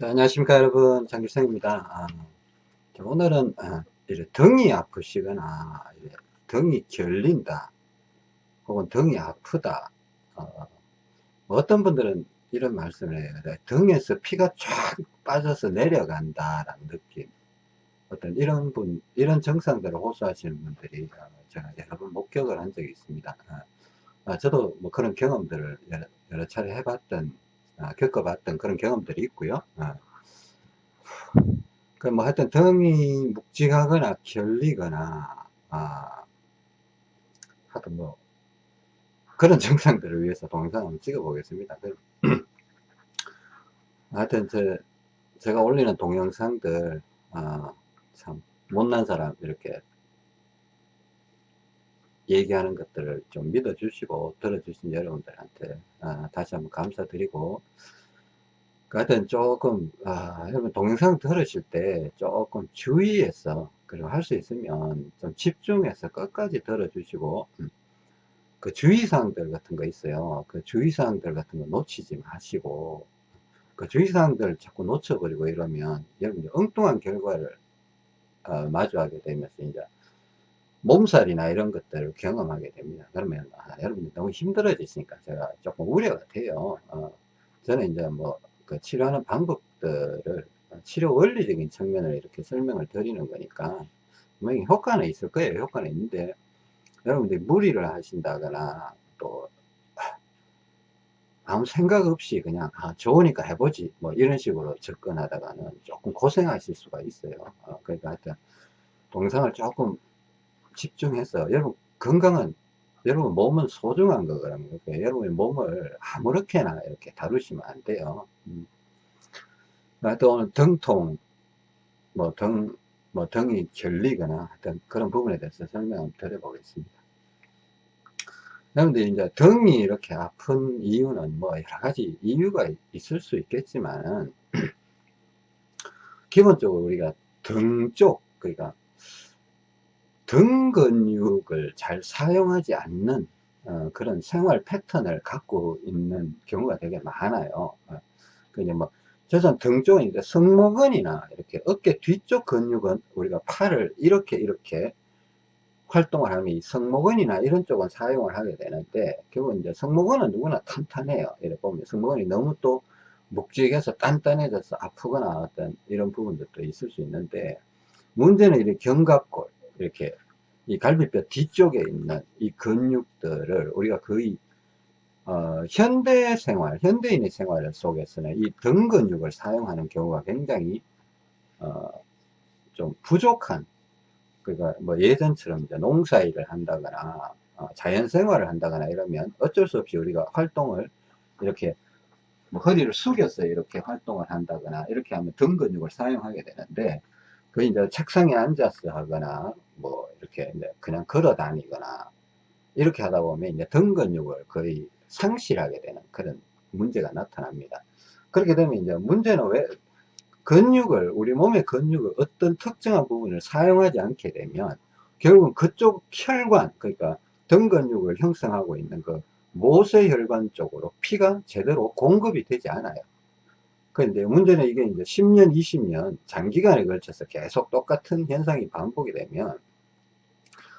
자, 안녕하십니까 여러분. 장길성입니다. 아, 자, 오늘은 아, 등이 아프시거나 이래 등이 결린다 혹은 등이 아프다 어, 어떤 분들은 이런 말씀을 해요. 등에서 피가 쫙 빠져서 내려간다 라는 느낌. 어떤 이런 분 이런 증상들을 호소하시는 분들이 어, 제가 여러 번 목격을 한 적이 있습니다. 아, 아, 저도 뭐 그런 경험들을 여러, 여러 차례 해봤던 아, 겪어봤던 그런 경험들이 있고요. 아. 그뭐 하여튼 등이 묵직하거나 결리거나 아, 하여튼 뭐 그런 증상들을 위해서 동영상 한번 찍어 보겠습니다. 하여튼 제, 제가 올리는 동영상들 아, 참 못난 사람 이렇게 얘기하는 것들을 좀 믿어주시고 들어주신 여러분들한테 아, 다시 한번 감사드리고. 그 하여튼 조금 아, 여러분 동영상 들으실 때 조금 주의해서 그리고 할 수 있으면 좀 집중해서 끝까지 들어주시고 음, 그 주의사항들 같은 거 있어요. 그 주의사항들 같은 거 놓치지 마시고 그 주의사항들 자꾸 놓쳐버리고 이러면 여러분들 엉뚱한 결과를 어, 마주하게 되면서 이제 몸살이나 이런 것들을 경험하게 됩니다. 그러면 아, 여러분들 너무 힘들어지시니까 제가 조금 우려가 돼요. 어, 저는 이제 뭐 그 치료하는 방법들을 치료 원리적인 측면을 이렇게 설명을 드리는 거니까 분명히 효과는 있을 거예요. 효과는 있는데 여러분들이 무리를 하신다거나 또 아무 생각 없이 그냥 아 좋으니까 해보지 뭐 이런 식으로 접근하다가는 조금 고생하실 수가 있어요. 어, 그러니까 하여튼 동상을 조금 집중해서 여러분 건강은 여러분 몸은 소중한 거거든요. 그러니까 여러분의 몸을 아무렇게나 이렇게 다루시면 안 돼요. 음. 또 오늘 등통, 뭐 등, 뭐 등이 결리거나 하여튼 그런 부분에 대해서 설명을 드려보겠습니다. 여러분들 이제 등이 이렇게 아픈 이유는 뭐 여러 가지 이유가 있을 수 있겠지만 기본적으로 우리가 등 쪽, 그러니까 등 근육을 잘 사용하지 않는 어, 그런 생활 패턴을 갖고 있는 경우가 되게 많아요. 어, 그냥 뭐, 저선 등 쪽은 이제 승모근이나 이렇게 어깨 뒤쪽 근육은 우리가 팔을 이렇게 이렇게 활동을 하면 이 승모근이나 이런 쪽은 사용을 하게 되는데 결국 이제 승모근은 누구나 탄탄해요. 이렇게 보면 승모근이 너무 또 묵직해서 단단해져서 아프거나 어떤 이런 부분들도 있을 수 있는데 문제는 이렇게 견갑골 이렇게 이 갈비뼈 뒤쪽에 있는 이 근육들을 우리가 거의 어, 현대 생활, 현대인의 생활 속에서는 이 등 근육을 사용하는 경우가 굉장히 어, 좀 부족한 그러니까 뭐 예전처럼 이제 농사일을 한다거나 어, 자연생활을 한다거나 이러면 어쩔 수 없이 우리가 활동을 이렇게 뭐 허리를 숙여서 이렇게 활동을 한다거나 이렇게 하면 등 근육을 사용하게 되는데 그 이제 책상에 앉아서 하거나 뭐 이렇게 이제 그냥 걸어 다니거나 이렇게 하다 보면 이제 등 근육을 거의 상실하게 되는 그런 문제가 나타납니다. 그렇게 되면 이제 문제는 왜 근육을 우리 몸의 근육을 어떤 특정한 부분을 사용하지 않게 되면 결국은 그쪽 혈관 그러니까 등 근육을 형성하고 있는 그 모세혈관 쪽으로 피가 제대로 공급이 되지 않아요. 그런데 문제는 이게 이제 10년, 20년 장기간에 걸쳐서 계속 똑같은 현상이 반복이 되면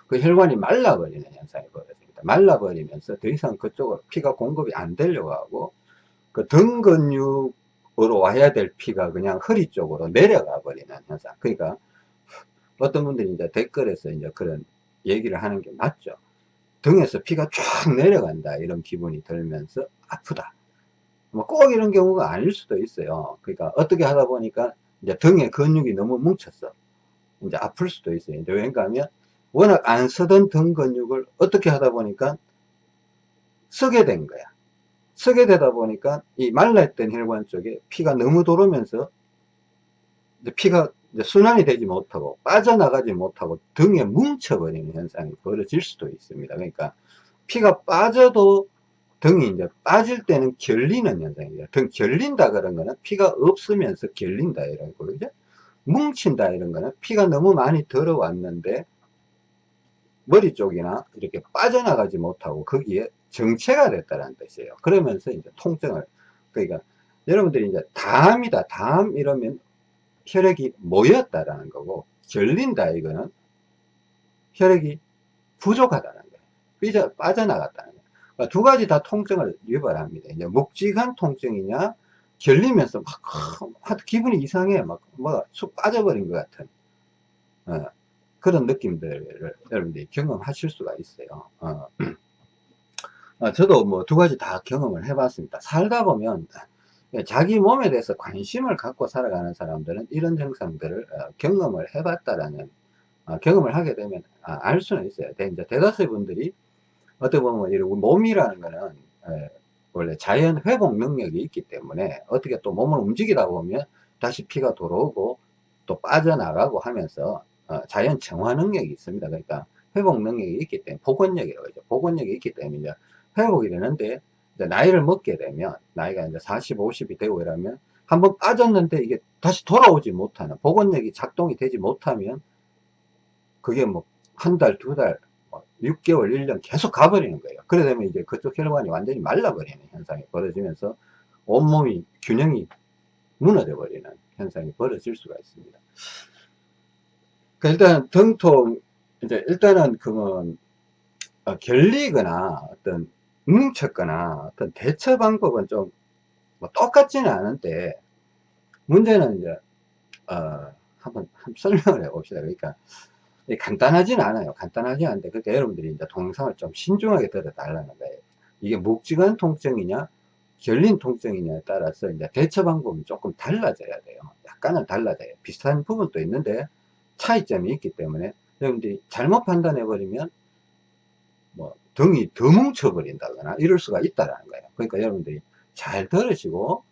그 혈관이 말라버리는 현상이 벌어집니다. 말라버리면서 더 이상 그쪽으로 피가 공급이 안 되려고 하고 그 등 근육으로 와야 될 피가 그냥 허리 쪽으로 내려가 버리는 현상. 그러니까 어떤 분들이 이제 댓글에서 이제 그런 얘기를 하는 게 맞죠. 등에서 피가 쫙 내려간다 이런 기분이 들면서 아프다. 뭐 꼭 이런 경우가 아닐 수도 있어요. 그러니까 어떻게 하다 보니까 이제 등에 근육이 너무 뭉쳤어. 이제 아플 수도 있어요. 이제 왜냐 하면 워낙 안 쓰던 등 근육을 어떻게 하다 보니까 쓰게 된 거야. 쓰게 되다 보니까 이 말라있던 혈관 쪽에 피가 너무 돌으면서 피가 순환이 되지 못하고 빠져나가지 못하고 등에 뭉쳐버리는 현상이 벌어질 수도 있습니다. 그러니까 피가 빠져도 등이 이제 빠질 때는 결리는 현상이에요. 등 결린다 그런 거는 피가 없으면서 결린다 이런 거죠. 뭉친다 이런 거는 피가 너무 많이 들어왔는데 머리 쪽이나 이렇게 빠져나가지 못하고 거기에 정체가 됐다는 뜻이에요. 그러면서 이제 통증을 그러니까 여러분들이 이제 담이다, 담 이러면 혈액이 모였다라는 거고, 결린다 이거는 혈액이 부족하다는 거예요. 삐져, 빠져나갔다는 거예요. 그러니까 두 가지 다 통증을 유발합니다. 이제 묵직한 통증이냐, 결리면서 막, 하 기분이 이상해. 막, 뭐가 쑥 빠져버린 것 같은, 어, 그런 느낌들을 여러분들이 경험하실 수가 있어요. 어. 어, 저도 뭐 두 가지 다 경험을 해봤습니다. 살다 보면 자기 몸에 대해서 관심을 갖고 살아가는 사람들은 이런 증상들을 어, 경험을 해봤다라는 어, 경험을 하게 되면 아, 알 수는 있어요. 이제 대다수의 분들이 어떻게 보면 이런 몸이라는 거는 에, 원래 자연 회복 능력이 있기 때문에 어떻게 또 몸을 움직이다 보면 다시 피가 돌아오고 또 빠져나가고 하면서 어, 자연 정화 능력이 있습니다. 그러니까 회복 능력이 있기 때문에 복원력이라고 하죠. 복원력이 있기 때문에 이제 회복이 되는데 나이를 먹게 되면 나이가 이제 40, 50이 되고 이러면 한번 빠졌는데 이게 다시 돌아오지 못하는 복원력이 작동이 되지 못하면 그게 뭐 한 달, 두 달, 6개월, 뭐 1년 계속 가버리는 거예요. 그래 되면 이제 그쪽 혈관이 완전히 말라버리는 현상이 벌어지면서 온몸이 균형이 무너져 버리는 현상이 벌어질 수가 있습니다. 그러니까 일단 등통, 이제 일단은 그건 어, 결리거나 어떤 뭉쳤거나 어떤 대처 방법은 좀 뭐 똑같지는 않은데 문제는 이제 어, 한번, 한번 설명을 해 봅시다. 그러니까 간단하지는 않아요. 간단하지 않은데 그러니까 여러분들이 이제 동영상을 좀 신중하게 들어달라는 거예요. 이게 묵직한 통증이냐 결린 통증이냐에 따라서 이제 대처 방법이 조금 달라져야 돼요. 약간은 달라져요. 비슷한 부분도 있는데 차이점이 있기 때문에 여러분들이 잘못 판단해 버리면 뭐 등이 더 뭉쳐버린다거나 이럴 수가 있다라는 거예요. 그러니까 여러분들이 잘 들으시고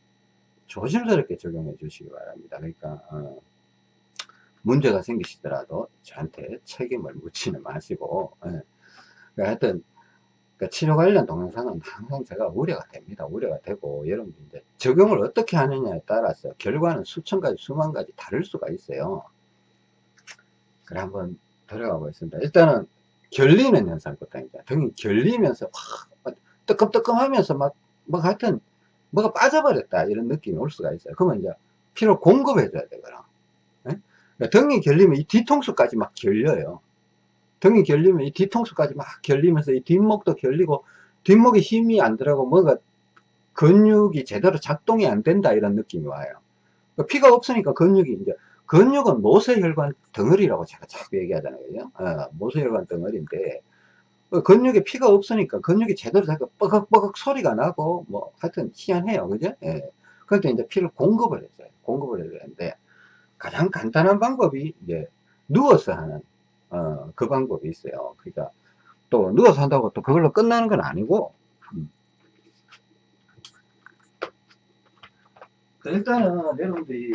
조심스럽게 적용해 주시기 바랍니다. 그러니까 어, 문제가 생기시더라도 저한테 책임을 묻지는 마시고 예. 그러니까 하여튼 그러니까 치료 관련 동영상은 항상 제가 우려가 됩니다. 우려가 되고 여러분들 이제 적용을 어떻게 하느냐에 따라서 결과는 수천 가지 수만 가지 다를 수가 있어요. 그래 한번 들어가 보겠습니다. 일단은 결리는 현상부터 이제 등이 결리면서 확 뜨끔뜨끔 하면서 막, 뭐 하여튼 뭐가 빠져버렸다 이런 느낌이 올 수가 있어요. 그러면 이제 피를 공급해 줘야 되거나 등이 결리면 이 뒤통수까지 막 결려요. 등이 결리면 이 뒤통수까지 막 결리면서 이 뒷목도 결리고 뒷목에 힘이 안 들어가고 뭐가 근육이 제대로 작동이 안 된다 이런 느낌이 와요. 그러니까 피가 없으니까 근육이 이제 근육은 모세혈관 덩어리라고 제가 자꾸 얘기하잖아요. 어, 모세혈관 덩어리인데 그 근육에 피가 없으니까 근육이 제대로 되고 뻐걱뻐걱 소리가 나고 뭐 하여튼 희한해요. 그죠? 예. 그런데 이제 피를 공급을 해줘요. 공급을 해줘야 되는데 가장 간단한 방법이 이제 누워서 하는 어, 그 방법이 있어요. 그러니까 또 누워서 한다고 또 그걸로 끝나는 건 아니고 음. 일단은 여러분들이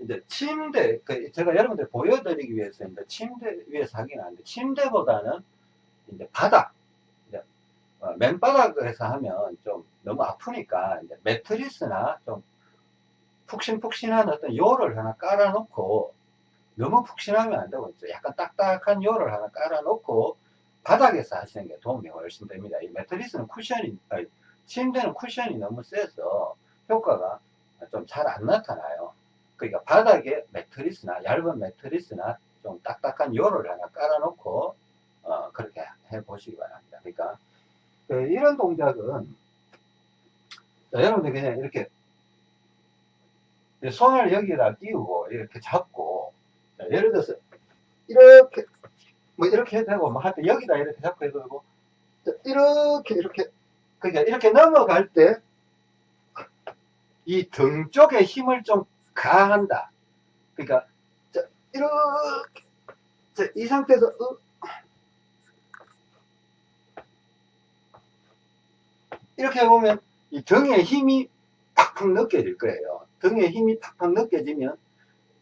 이제 침대, 그 제가 여러분들 보여드리기 위해서 이제 침대 위에서 하긴 하는데, 침대보다는 이제 바닥, 이제 어, 맨바닥에서 하면 좀 너무 아프니까, 이제 매트리스나 좀 푹신푹신한 어떤 요를 하나 깔아놓고, 너무 푹신하면 안 되고, 약간 딱딱한 요를 하나 깔아놓고, 바닥에서 하시는 게 도움이 훨씬 됩니다. 이 매트리스는 쿠션이, 아니, 침대는 쿠션이 너무 세서 효과가 좀 잘 안 나타나요. 그러니까 바닥에 매트리스나 얇은 매트리스나 좀 딱딱한 요를 하나 깔아놓고 어, 그렇게 해 보시기 바랍니다. 그러니까 그 이런 동작은 자, 여러분들 그냥 이렇게 손을 여기다 띄우고 이렇게 잡고 자, 예를 들어서 이렇게 뭐 이렇게 해도 되고 뭐 하여튼 여기다 이렇게 잡고 해도 되고 자, 이렇게 이렇게 그러니까 이렇게 넘어갈 때 이 등 쪽에 힘을 좀 가한다. 그러니까 자, 이렇게 자, 이 상태에서 어, 이렇게 보면 이 등에 힘이 팍팍 느껴질 거예요. 등에 힘이 팍팍 느껴지면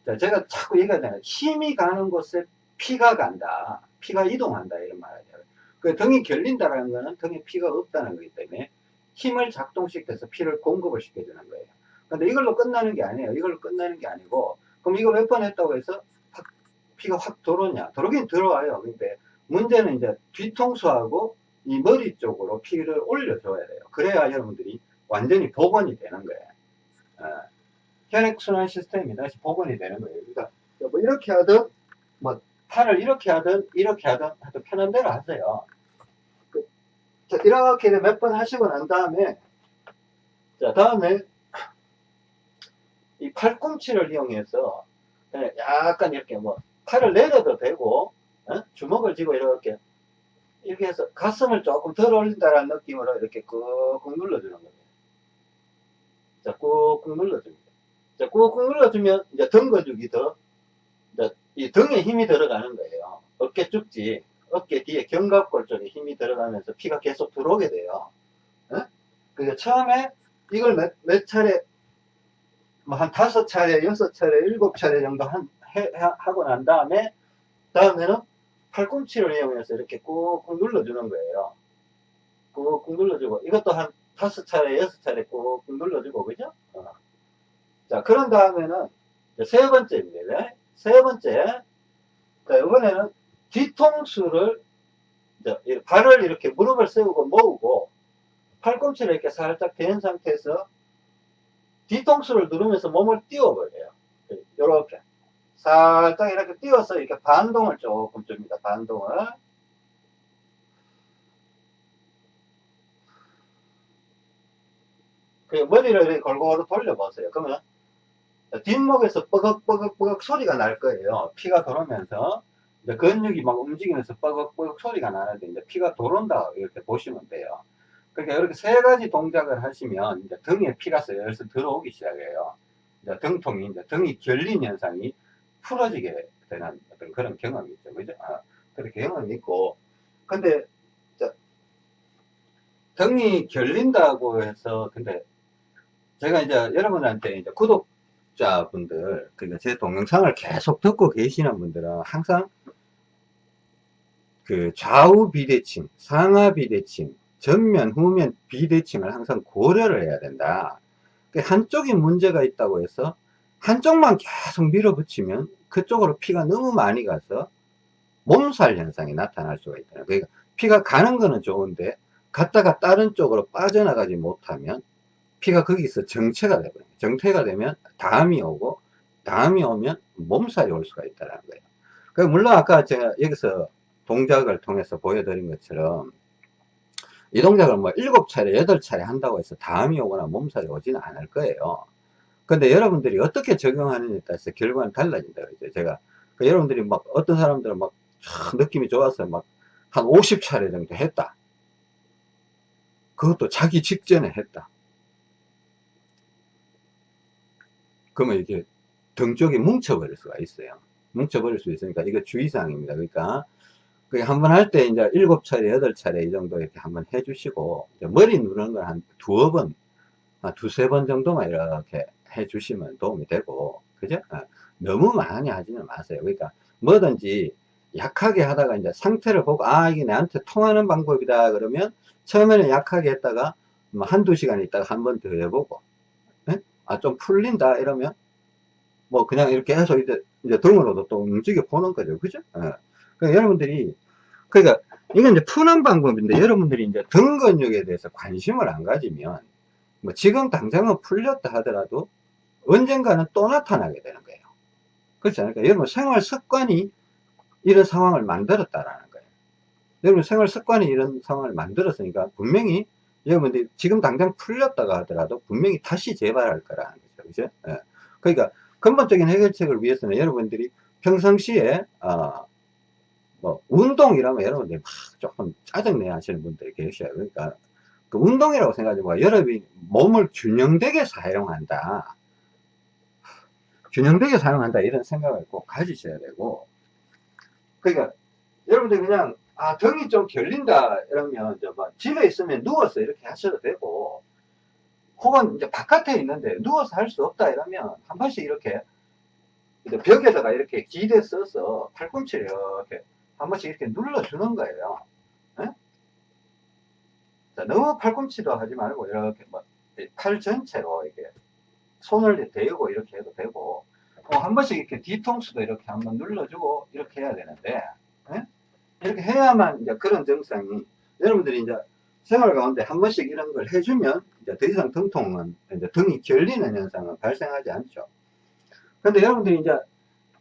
자, 제가 자꾸 얘기하잖아요. 힘이 가는 곳에 피가 간다. 피가 이동한다. 이런 말이죠. 그 등이 결린다는 거는 등에 피가 없다는 거기 때문에 힘을 작동시켜서 피를 공급을 시켜주는 거예요. 근데 이걸로 끝나는 게 아니에요. 이걸로 끝나는 게 아니고, 그럼 이거 몇 번 했다고 해서 확, 피가 확 들어오냐? 들어오긴 들어와요. 근데 문제는 이제 뒤통수하고 이 머리 쪽으로 피를 올려줘야 돼요. 그래야 여러분들이 완전히 복원이 되는 거예요. 어, 혈액순환 시스템이 다시 복원이 되는 거예요. 그러니까 뭐 이렇게 하든 뭐 팔을 이렇게 하든 이렇게 하든 하여튼 편한 대로 하세요. 그, 자, 이렇게 몇 번 하시고 난 다음에 자 다음에 이 팔꿈치를 이용해서 그냥 약간 이렇게 뭐 팔을 내려도 되고 어? 주먹을 쥐고 이렇게 이렇게 해서 가슴을 조금 덜 올린다라는 느낌으로 이렇게 꾹꾹 눌러주는 거예요. 자, 꾹꾹 눌러줍니다. 자, 꾹꾹 눌러주면 이제 등 근육이 더, 이제 이 등에 힘이 들어가는 거예요. 어깨 쭉지, 어깨 뒤에 견갑골 쪽에 힘이 들어가면서 피가 계속 들어오게 돼요. 어? 그러니까 처음에 이걸 몇, 몇 차례, 뭐 한 다섯 차례, 여섯 차례, 일곱 차례 정도 한, 해, 하고 난 다음에, 다음에는 팔꿈치를 이용해서 이렇게 꾹꾹 눌러주는 거예요. 꾹꾹 눌러주고, 이것도 한 다섯 차례, 여섯 차례 꾹꾹 눌러주고, 그죠? 어. 자, 그런 다음에는 세 번째입니다. 세 번째. 자, 이번에는 뒤통수를, 이제 발을 이렇게 무릎을 세우고 모으고, 팔꿈치를 이렇게 살짝 댄 상태에서 뒤통수를 누르면서 몸을 띄워버려요. 이렇게. 살짝 이렇게 띄워서 이렇게 반동을 조금 줍니다. 반동을. 그 머리를 골고루 돌려보세요. 그러면 뒷목에서 뻐걱뻐걱뻐걱 소리가 날 거예요. 피가 돌으면서 근육이 막 움직이면서 뻐걱뻐걱 소리가 나는데 이제 피가 돌아온다 이렇게 보시면 돼요. 그러니까 이렇게 세 가지 동작을 하시면 이제 등에 피가 슬슬 들어오기 시작해요. 이제 등통이 이제 등이 결린 현상이 풀어지게 되는 어떤 그런 경험이 있죠. 그죠? 아, 그렇게 경험이 있고. 근데, 저, 등이 결린다고 해서, 근데, 제가 이제 여러분한테 이제 구독자분들, 그러니까 제 동영상을 계속 듣고 계시는 분들은 항상 그 좌우 비대칭, 상하 비대칭, 전면, 후면 비대칭을 항상 고려를 해야 된다. 그 한쪽이 문제가 있다고 해서 한쪽만 계속 밀어붙이면 그쪽으로 피가 너무 많이 가서 몸살 현상이 나타날 수가 있다. 그러니까 피가 가는 거는 좋은데 갔다가 다른 쪽으로 빠져나가지 못하면 피가 거기서 정체가 되거든요. 정체가 되면 다음이 오고 다음이 오면 몸살이 올 수가 있다는 거예요. 그 물론 아까 제가 여기서 동작을 통해서 보여드린 것처럼 이 동작을 뭐 일곱 차례, 여덟 차례 한다고 해서 다음이 오거나 몸살이 오지는 않을 거예요. 근데 여러분들이 어떻게 적용하느냐에 따라서 결과는 달라진다 그러죠. 제가 그 여러분들이 막 어떤 사람들은 막 느낌이 좋아서 막 한 50차례 정도 했다. 그것도 자기 직전에 했다. 그러면 이게 등 쪽이 뭉쳐버릴 수가 있어요. 뭉쳐버릴 수 있으니까 이거 주의사항입니다. 그러니까 한 번 할 때 이제 7차례, 8차례 이 정도 이렇게 한 번 해주시고 머리 누르는 걸 한 두어 번, 두세 번 정도만 이렇게 해주시면 도움이 되고, 그죠? 어, 너무 많이 하지는 마세요. 그러니까 뭐든지 약하게 하다가 이제 상태를 보고, 아, 이게 나한테 통하는 방법이다. 그러면 처음에는 약하게 했다가 뭐 한두 시간 있다가 한 번 더 해보고, 네? 아, 좀 풀린다. 이러면 뭐 그냥 이렇게 해서 이제, 이제 등으로도 또 움직여 보는 거죠. 그죠? 어. 그러니까 여러분들이, 그러니까 이건 이제 푸는 방법인데 여러분들이 이제 등 근육에 대해서 관심을 안 가지면 뭐 지금 당장은 풀렸다 하더라도 언젠가는 또 나타나게 되는 거예요. 그렇지 않을까? 여러분 생활 습관이 이런 상황을 만들었다라는 거예요. 여러분 생활 습관이 이런 상황을 만들었으니까 분명히 여러분들이 지금 당장 풀렸다가 하더라도 분명히 다시 재발할 거라는 거죠. 그죠? 예. 그러니까 근본적인 해결책을 위해서는 여러분들이 평상시에 어, 뭐 운동이라면 여러분들이 막 조금 짜증내 하시는 분들이 계셔요. 그러니까 그 운동이라고 생각하지 마. 여러분이 몸을 균형되게 사용한다. 균형되게 사용한다 이런 생각을 꼭 가지셔야 되고 그러니까 여러분들 그냥 아 등이 좀 결린다 이러면 이제 뭐 집에 있으면 누워서 이렇게 하셔도 되고 혹은 이제 바깥에 있는데 누워서 할 수 없다 이러면 한 번씩 이렇게 벽에다가 이렇게 기대 써서 팔꿈치를 이렇게 한 번씩 이렇게 눌러주는 거예요. 네? 자, 너무 팔꿈치도 하지 말고 이렇게 뭐팔 전체로 이렇게 손을 대고 이렇게 해도 되고 어, 한 번씩 이렇게 뒤통수도 이렇게 한번 눌러주고 이렇게 해야 되는데 예? 이렇게 해야만 이제 그런 증상이 여러분들이 이제 생활 가운데 한 번씩 이런 걸 해주면 이제 더 이상 등통은 이제 등이 결리는 현상은 발생하지 않죠. 근데 여러분들이 이제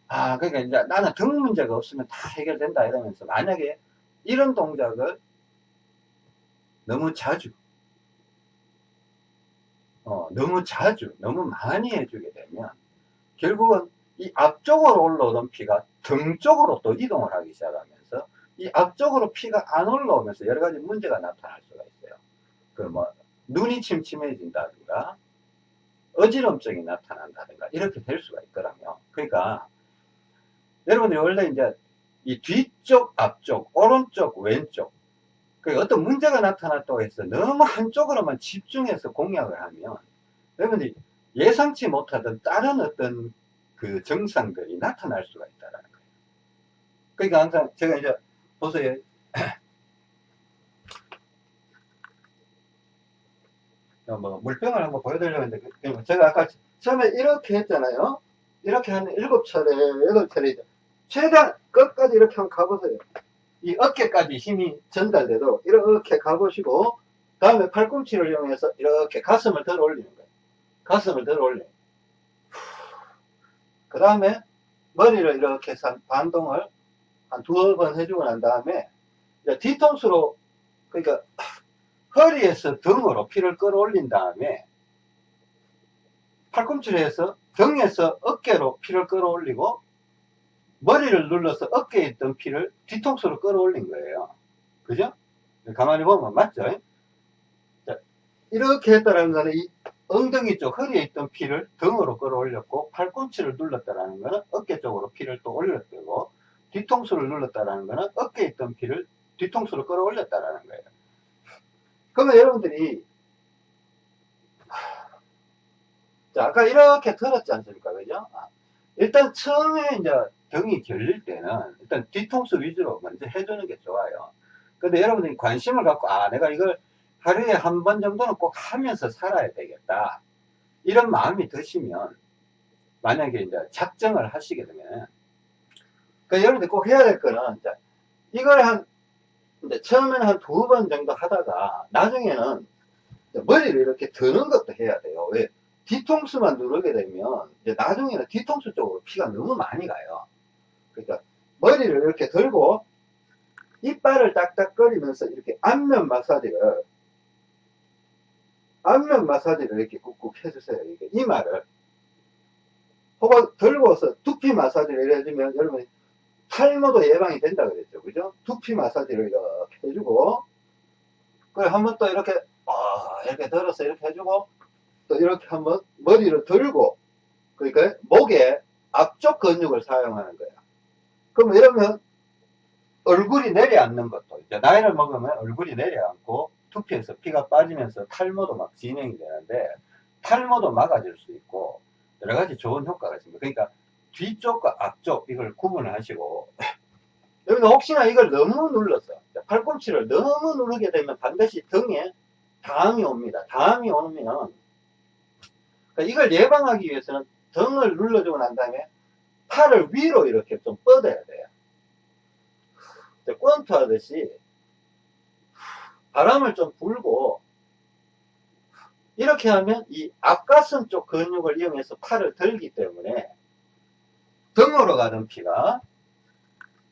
아 그러니까 이제 나는 등 문제가 없으면 다 해결된다 이러면서 만약에 이런 동작을 너무 자주 어, 너무 자주 너무 많이 해주게 되면 결국은 이 앞쪽으로 올라오던 피가 등 쪽으로 또 이동을 하기 시작하면서 이 앞쪽으로 피가 안 올라오면서 여러 가지 문제가 나타날 수가 있어요. 그뭐 눈이 침침해진다든가 어지럼증이 나타난다든가 이렇게 될 수가 있더라고요. 그러니까 여러분들이 원래 이제 이 뒤쪽, 앞쪽, 오른쪽, 왼쪽 그 어떤 문제가 나타났다고 해서 너무 한쪽으로만 집중해서 공략을 하면 여러분들이 예상치 못하던 다른 어떤 그 증상들이 나타날 수가 있다는 거예요. 그러니까 항상 제가 이제 보세요. 뭐 물병을 한번 보여드리려고 했는데 그, 제가 아까 처음에 이렇게 했잖아요. 이렇게 한 일곱 차례, 여덟 차례 최대한 끝까지 이렇게 한번 가보세요. 이 어깨까지 힘이 전달되도록 이렇게 가보시고 다음에 팔꿈치를 이용해서 이렇게 가슴을 덜 올리는 거예요. 가슴을 덜 올려요. 그 다음에 머리를 이렇게 반동을 한 두어 번 해주고 난 다음에 뒤통수로 그러니까 허리에서 등으로 피를 끌어올린 다음에 팔꿈치를 해서 등에서 어깨로 피를 끌어올리고 머리를 눌러서 어깨에 있던 피를 뒤통수로 끌어올린 거예요. 그죠? 가만히 보면 맞죠? 자, 이렇게 했다는 거는 이 엉덩이 쪽 허리에 있던 피를 등으로 끌어올렸고 팔꿈치를 눌렀다는 거는 어깨 쪽으로 피를 또 올렸고 뒤통수를 눌렀다는 거는 어깨에 있던 피를 뒤통수로 끌어올렸다는 거예요. 그러면 여러분들이 자 아까 이렇게 들었지 않습니까? 그죠? 아, 일단 처음에 이제 등이 결릴 때는 일단 뒤통수 위주로 먼저 해주는 게 좋아요. 근데 여러분들이 관심을 갖고 아 내가 이걸 하루에 한 번 정도는 꼭 하면서 살아야 되겠다. 이런 마음이 드시면 만약에 이제 작정을 하시게 되면 그 여러분들 꼭 해야 될 거는 이제 이걸 한 이제 처음에는 한 두 번 정도 하다가 나중에는 머리를 이렇게 드는 것도 해야 돼요. 왜? 뒤통수만 누르게 되면 이제 나중에는 뒤통수 쪽으로 피가 너무 많이 가요. 그러니까 머리를 이렇게 들고 이빨을 딱딱거리면서 이렇게 안면 마사지를 안면 마사지를 이렇게 꾹꾹 해주세요. 이게 이마를 혹은 들고서 두피 마사지를 해주면 여러분 탈모도 예방이 된다 그랬죠. 그죠? 두피 마사지를 이렇게 해주고 그리고 한 번 또 이렇게 어, 이렇게 들어서 이렇게 해주고 또 이렇게 한번 머리를 들고 그러니까 목에 앞쪽 근육을 사용하는 거야. 그럼 이러면 얼굴이 내려앉는 것도 이제 나이를 먹으면 얼굴이 내려앉고 두피에서 피가 빠지면서 탈모도 막 진행이 되는데 탈모도 막아줄 수 있고 여러 가지 좋은 효과가 있습니다. 그러니까 뒤쪽과 앞쪽 이걸 구분을 하시고 여기는 혹시나 이걸 너무 눌러서 팔꿈치를 너무 누르게 되면 반드시 등에 다음이 옵니다. 다음이 오면 그러니까 이걸 예방하기 위해서는 등을 눌러주고 난 다음에 팔을 위로 이렇게 좀 뻗어야 돼요. 권투 하듯이 바람을 좀 불고 이렇게 하면 이 앞가슴 쪽 근육을 이용해서 팔을 들기 때문에 등으로 가던 피가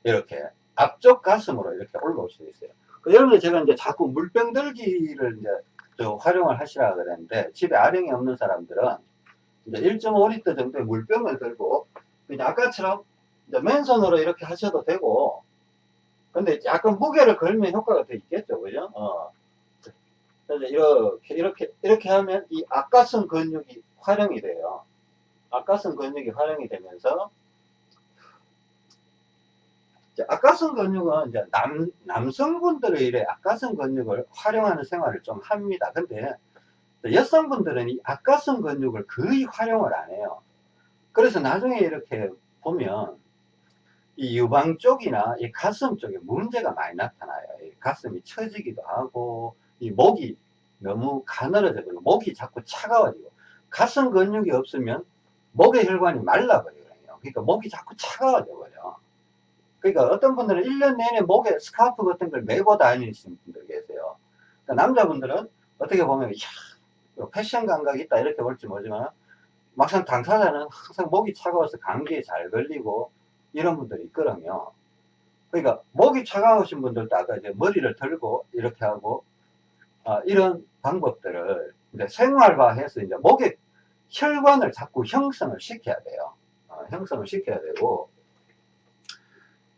이렇게 앞쪽 가슴으로 이렇게 올라올 수 있어요. 그 여러분들 제가 이제 자꾸 물병 들기를 이제 활용을 하시라 그랬는데 집에 아령이 없는 사람들은 이제 1.5리터 정도의 물병을 들고 그냥 아까처럼 이제 맨손으로 이렇게 하셔도 되고 근데 약간 무게를 걸면 효과가 더 있겠죠 그죠 어. 그래서 이렇게 이렇게 이렇게 하면 이 앞가슴 근육이 활용이 돼요 앞가슴 근육이 활용이 되면서 앞가슴 근육은 이제 남, 남성분들의 일에 앞가슴 근육을 활용하는 생활을 좀 합니다. 근데 여성분들은 이 앞가슴 근육을 거의 활용을 안 해요. 그래서 나중에 이렇게 보면 이 유방 쪽이나 이 가슴 쪽에 문제가 많이 나타나요. 가슴이 처지기도 하고 이 목이 너무 가늘어져 버리고 목이 자꾸 차가워지고 가슴 근육이 없으면 목의 혈관이 말라버리거든요. 그러니까 목이 자꾸 차가워져 버려. 그러니까 어떤 분들은 1년 내내 목에 스카프 같은 걸 메고 다니시는 분들 계세요. 그러니까 남자분들은 어떻게 보면 야, 패션 감각이 있다 이렇게 볼지 모르지만 막상 당사자는 항상 목이 차가워서 감기에 잘 걸리고 이런 분들이 있거든요. 그러니까 목이 차가우신 분들도 아까 이제 머리를 들고 이렇게 하고 아, 이런 방법들을 이제 생활화해서 이제 목의 혈관을 자꾸 형성을 시켜야 돼요. 어, 형성을 시켜야 되고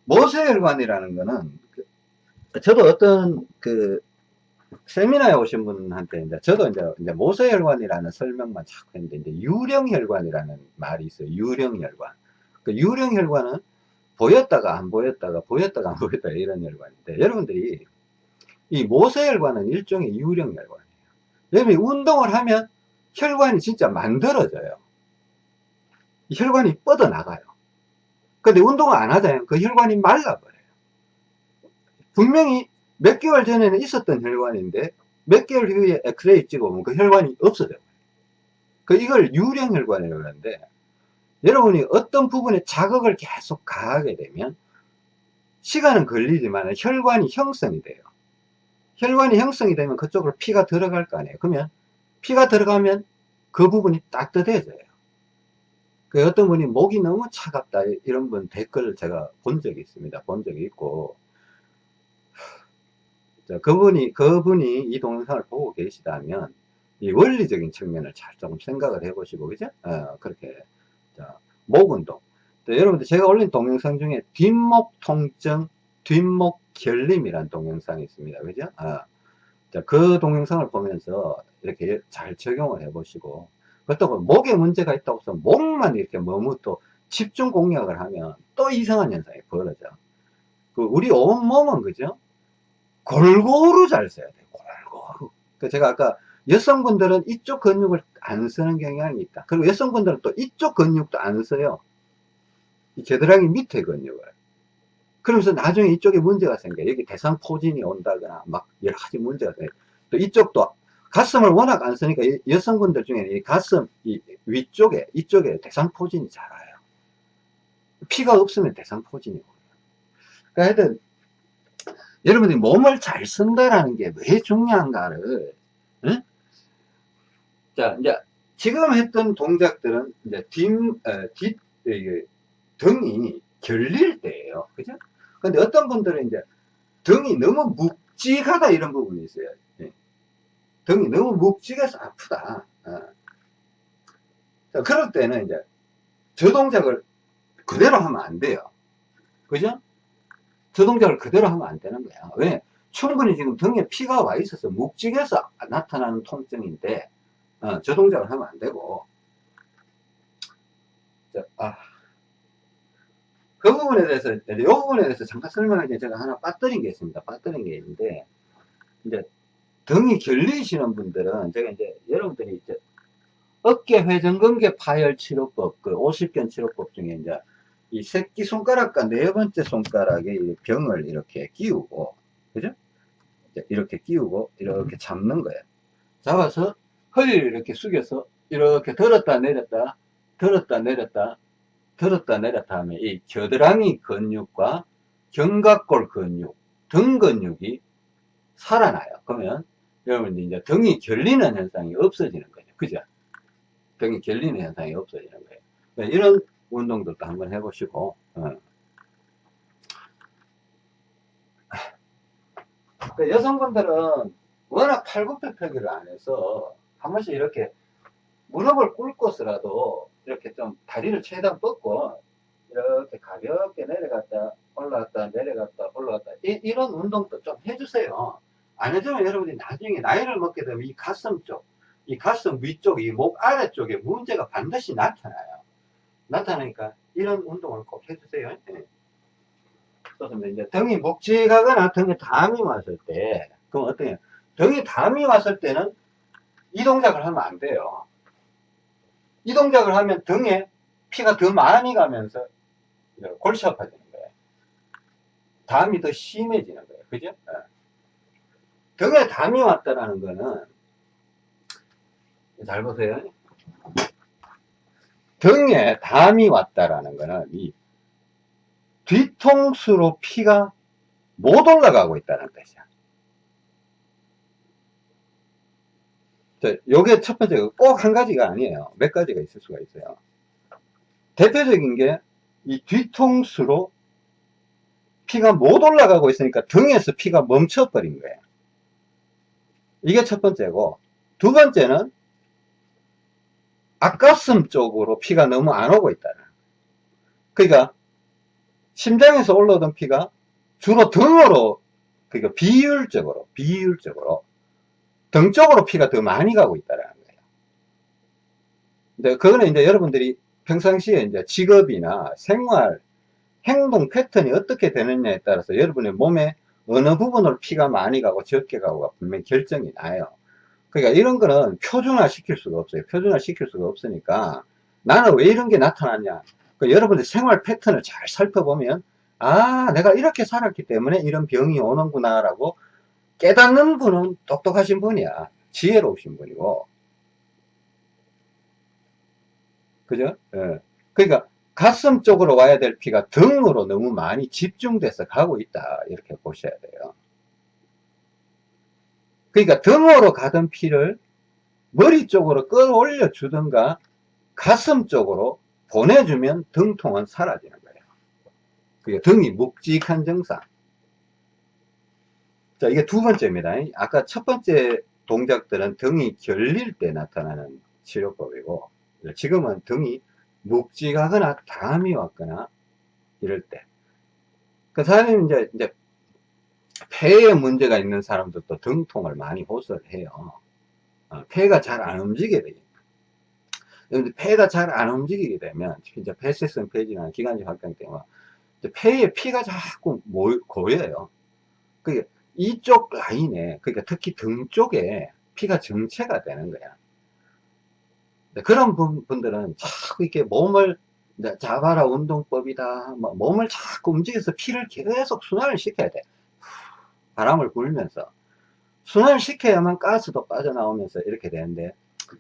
모세혈관이라는 거는 그- 저도 어떤 그 세미나에 오신 분한테 이제 저도 이제, 이제 모세혈관이라는 설명만 자꾸 했는데 이제 유령혈관이라는 말이 있어요. 유령혈관. 그 유령혈관은 보였다가 안 보였다가 보였다가 안 보였다가 이런 혈관인데 여러분들이 이 모세혈관은 일종의 유령혈관이에요. 여러분이 운동을 하면 혈관이 진짜 만들어져요. 이 혈관이 뻗어나가요. 근데 운동을 안 하잖아요. 그 혈관이 말라버려요. 분명히 몇 개월 전에는 있었던 혈관인데 몇 개월 후에 엑스레이 찍어보면 그 혈관이 없어져요. 그 이걸 유령혈관이라고 하는데 여러분이 어떤 부분에 자극을 계속 가하게 되면 시간은 걸리지만 혈관이 형성이 돼요. 혈관이 형성이 되면 그쪽으로 피가 들어갈 거 아니에요. 그러면 피가 들어가면 그 부분이 따뜻해져요. 그 어떤 분이 목이 너무 차갑다 이런 분 댓글을 제가 본 적이 있습니다. 본 적이 있고 자, 그분이 그분이 이 동영상을 보고 계시다면 이 원리적인 측면을 잘 조금 생각을 해보시고 그죠? 어, 그렇게 자, 목 운동. 자, 여러분들 제가 올린 동영상 중에 뒷목 통증, 뒷목 결림이라는 동영상이 있습니다. 그죠? 어, 자, 그 동영상을 보면서 이렇게 잘 적용을 해보시고 그렇다고 목에 문제가 있다고 해서 목만 이렇게 너무 또 집중 공략을 하면 또 이상한 현상이 벌어져. 그 우리 온몸은 그죠? 골고루 잘 써야 돼요. 골고루. 그 제가 아까 여성분들은 이쪽 근육을 안 쓰는 경향이 있다. 그리고 여성분들은 또 이쪽 근육도 안 써요. 이 겨드랑이 밑에 근육을. 그러면서 나중에 이쪽에 문제가 생겨요. 여기 대상 포진이 온다거나 막 여러 가지 문제가 생겨요. 또 이쪽도 가슴을 워낙 안 쓰니까 여성분들 중에는 이 가슴 이 위쪽에 이쪽에 대상포진이 자라요. 피가 없으면 대상포진이 오요. 그러니까 하여튼 여러분들이 몸을 잘 쓴다라는 게 왜 중요한가를 응? 자 이제 지금 했던 동작들은 이제 뒷, 에, 뒷 이게 등이 결릴 때예요 그죠 근데 어떤 분들은 이제 등이 너무 묵직하다 이런 부분이 있어요 예. 등이 너무 묵직해서 아프다 어. 자, 그럴 때는 이제 저 동작을 그대로 하면 안 돼요 그죠 저 동작을 그대로 하면 안 되는 거야. 왜? 충분히 지금 등에 피가 와 있어서 묵직해서 나타나는 통증인데, 어, 저 동작을 하면 안 되고, 자, 아. 그 부분에 대해서, 이 부분에 대해서 잠깐 설명하기 전에 제가 하나 빠뜨린 게 있습니다. 빠뜨린 게 있는데, 이제, 등이 결리시는 분들은, 제가 이제, 여러분들이 이제, 어깨 회전근개 파열 치료법, 그 50견 치료법 중에 이제, 이 새끼 손가락과 네 번째 손가락에 병을 이렇게 끼우고, 그죠? 이렇게 끼우고, 이렇게 잡는 거예요. 잡아서 허리를 이렇게 숙여서, 이렇게 들었다 내렸다, 들었다 내렸다, 들었다 내렸다 하면 이 겨드랑이 근육과 견갑골 근육, 등 근육이 살아나요. 그러면 여러분 이제 등이 결리는 현상이 없어지는 거죠. 그죠? 등이 결리는 현상이 없어지는 거예요. 이런 운동들도 한번 해보시고 어. 그 여성분들은 워낙 팔굽혀펴기를 안 해서 한 번씩 이렇게 무릎을 꿇고서라도 이렇게 좀 다리를 최대한 뻗고 이렇게 가볍게 내려갔다 올라갔다 내려갔다 올라갔다 이, 런 운동도 좀 해주세요 안 해주면 여러분이 나중에 나이를 먹게 되면 이 가슴 쪽 이 가슴 위쪽 이 목 아래쪽에 문제가 반드시 나타나요 나타나니까 이런 운동을 꼭 해주세요. 네. 그렇습니다. 이제 등이 묵직하거나 등에 담이 왔을 때, 그럼 어떻게, 등에 담이 왔을 때는 이 동작을 하면 안 돼요. 이 동작을 하면 등에 피가 더 많이 가면서 골치 아파지는 거예요. 담이 더 심해지는 거예요. 그죠? 네. 등에 담이 왔다라는 거는, 잘 보세요. 등에 담이 왔다라는 거는 이 뒤통수로 피가 못 올라가고 있다는 뜻이야. 자, 요게 첫 번째, 꼭 한 가지가 아니에요. 몇 가지가 있을 수가 있어요. 대표적인 게, 이 뒤통수로 피가 못 올라가고 있으니까 등에서 피가 멈춰버린 거예요. 이게 첫 번째고, 두 번째는 앞가슴 쪽으로 피가 너무 안 오고 있다는. 그러니까, 심장에서 올라오던 피가 주로 등으로, 그러니까 비율적으로, 비율적으로 등 쪽으로 피가 더 많이 가고 있다는 거예요. 근데 그거는 이제 여러분들이 평상시에 이제 직업이나 생활, 행동 패턴이 어떻게 되느냐에 따라서 여러분의 몸에 어느 부분으로 피가 많이 가고 적게 가고가 분명히 결정이 나요. 그러니까 이런 거는 표준화 시킬 수가 없어요. 표준화 시킬 수가 없으니까 나는 왜 이런 게 나타났냐. 그 여러분들 생활 패턴을 잘 살펴보면 아 내가 이렇게 살았기 때문에 이런 병이 오는구나 라고 깨닫는 분은 똑똑하신 분이야. 지혜로우신 분이고. 그죠? 예. 그러니까 가슴 쪽으로 와야 될 피가 등으로 너무 많이 집중돼서 가고 있다. 이렇게 보셔야 돼요. 그러니까 등으로 가던 피를 머리 쪽으로 끌어올려 주든가 가슴 쪽으로 보내주면 등통은 사라지는 거예요. 그게 등이 묵직한 증상. 자, 이게 두 번째입니다. 아까 첫 번째 동작들은 등이 결릴 때 나타나는 치료법이고, 지금은 등이 묵직하거나 담이 왔거나 이럴 때. 그 사람이 이제, 이제 폐에 문제가 있는 사람들도 등통을 많이 호소를 해요. 어, 폐가 잘 안 움직이게 되니까. 근데 폐가 잘 안 움직이게 되면, 이제 폐쇄성 폐질이나 기관지 확장 때문에, 폐에 피가 자꾸 모, 고여요. 그게 이쪽 라인에 그러니까 특히 등 쪽에 피가 정체가 되는 거야 그런 분들은 자꾸 이렇게 몸을 자바라 운동법이다 뭐 몸을 자꾸 움직여서 피를 계속 순환을 시켜야 돼. 바람을 불면서. 순환을 시켜야만 가스도 빠져나오면서 이렇게 되는데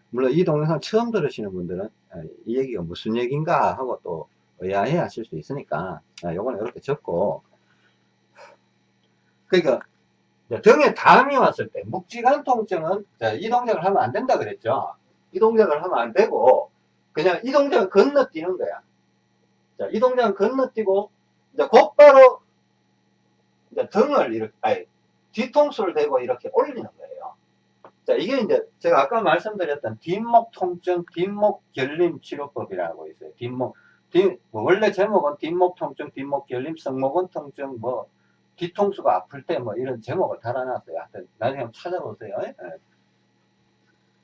물론 이 동영상 처음 들으시는 분들은 아, 이 얘기가 무슨 얘기인가 하고 또 의아해 하실 수 있으니까 아, 요거는 이렇게 적고. 그러니까 등에 담이 왔을 때 묵직한 통증은 이 동작을 하면 안 된다 그랬죠 이 동작을 하면 안 되고 그냥 이 동작을 건너뛰는 거야 자, 이 동작은 건너뛰고 이제 곧바로 이제 등을 이렇게 아니, 뒤통수를 대고 이렇게 올리는 거예요 자 이게 이제 제가 아까 말씀드렸던 뒷목 통증 뒷목 결림 치료법이라고 있어요 뒷목 뒷, 뭐 원래 제목은 뒷목 통증 뒷목 결림 성모근 통증 뭐 뒤통수가 아플 때 뭐 이런 제목을 달아놨어요. 하여튼 나중에 한번 찾아보세요. 예?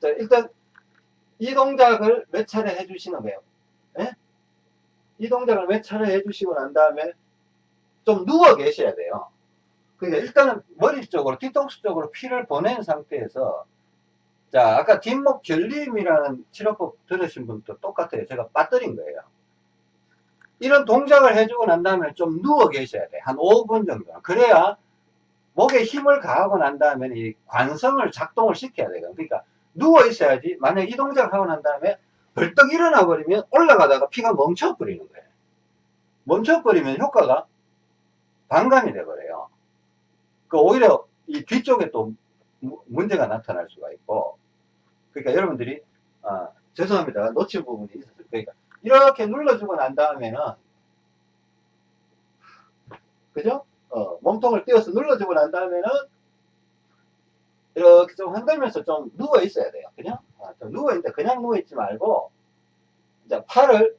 자, 일단 이 동작을 몇 차례 해주시는 거예요. 예? 이 동작을 몇 차례 해주시고 난 다음에 좀 누워 계셔야 돼요. 그러니까 일단은 머리 쪽으로 뒤통수 쪽으로 피를 보낸 상태에서 자 아까 뒷목 결림이라는 치료법 들으신 분도 똑같아요. 제가 빠뜨린 거예요. 이런 동작을 해주고 난 다음에 좀 누워 계셔야 돼. 한 5분 정도. 그래야 목에 힘을 가하고 난 다음에 이 관성을 작동을 시켜야 돼요. 그러니까 누워 있어야지. 만약 이 동작을 하고 난 다음에 벌떡 일어나 버리면 올라가다가 피가 멈춰 버리는 거예요. 멈춰 버리면 효과가 반감이 돼 버려요. 그 오히려 이 뒤쪽에 또 문제가 나타날 수가 있고 그러니까 여러분들이 아, 죄송합니다. 놓친 부분이 있었어요. 그러니까 이렇게 눌러주고 난 다음에는 그죠? 어, 몸통을 띄어서 눌러주고 난 다음에는 이렇게 좀 흔들면서 좀 누워 있어야 돼요. 그냥 아, 좀 누워 있는데 그냥 누워 있지 말고 이제 팔을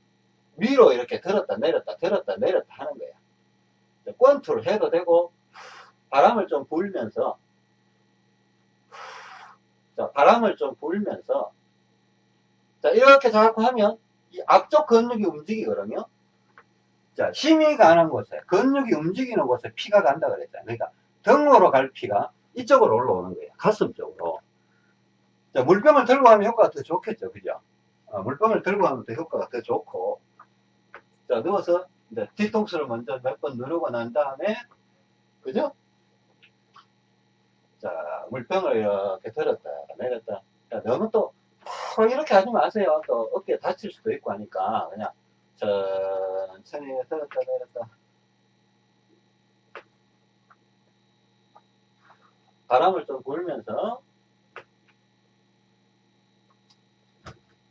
위로 이렇게 들었다 내렸다 들었다 내렸다 하는 거예요. 권투를 해도 되고 바람을 좀 불면서 자, 바람을 좀 불면서 자 이렇게 자꾸 하면 이 앞쪽 근육이 움직이거든요. 자, 힘이 가는 곳에, 근육이 움직이는 곳에 피가 간다 그랬잖아요. 그러니까 등으로 갈 피가 이쪽으로 올라오는 거예요. 가슴 쪽으로. 자, 물병을 들고 하면 효과가 더 좋겠죠. 그죠? 어, 물병을 들고 하면 더 효과가 더 좋고. 자, 누워서 이제 뒤통수를 먼저 몇 번 누르고 난 다음에, 그죠? 자, 물병을 이렇게 들었다, 내렸다. 자, 너무 또 어, 이렇게 하지 마세요. 또 어깨 다칠 수도 있고 하니까 그냥 천천히 들었다 내렸다. 바람을 좀 불면서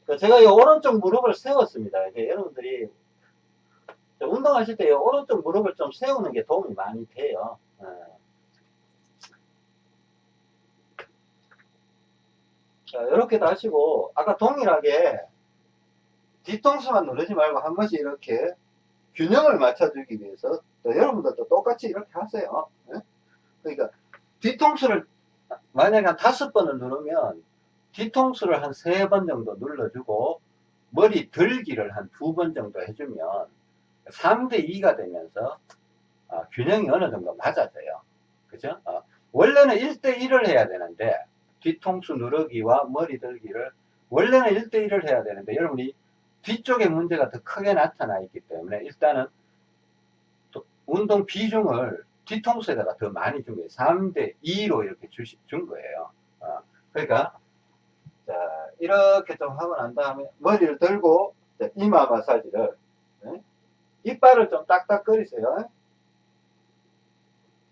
그 제가 이 오른쪽 무릎을 세웠습니다. 이게 여러분들이 운동하실 때 이 오른쪽 무릎을 좀 세우는 게 도움이 많이 돼요. 어. 자, 이렇게도 하시고, 아까 동일하게 뒤통수만 누르지 말고 한 번씩 이렇게 균형을 맞춰주기 위해서 또 여러분들도 똑같이 이렇게 하세요. 예? 그러니까 뒤통수를 만약에 한 다섯 번을 누르면 뒤통수를 한 세 번 정도 눌러주고 머리 들기를 한 두 번 정도 해주면 3대 2가 되면서 어, 균형이 어느 정도 맞아져요. 그죠? 어, 원래는 1대 1을 해야 되는데 뒤통수 누르기와 머리 들기를 원래는 1대 1을 해야 되는데 여러분이 뒤쪽에 문제가 더 크게 나타나 있기 때문에 일단은 운동 비중을 뒤통수에다가 더 많이 준 거예요. 3대 2로 이렇게 주시, 준 거예요. 어, 그러니까 자 이렇게 좀 하고 난 다음에 머리를 들고 자, 이마 마사지를 네? 이빨을 좀 딱딱거리세요.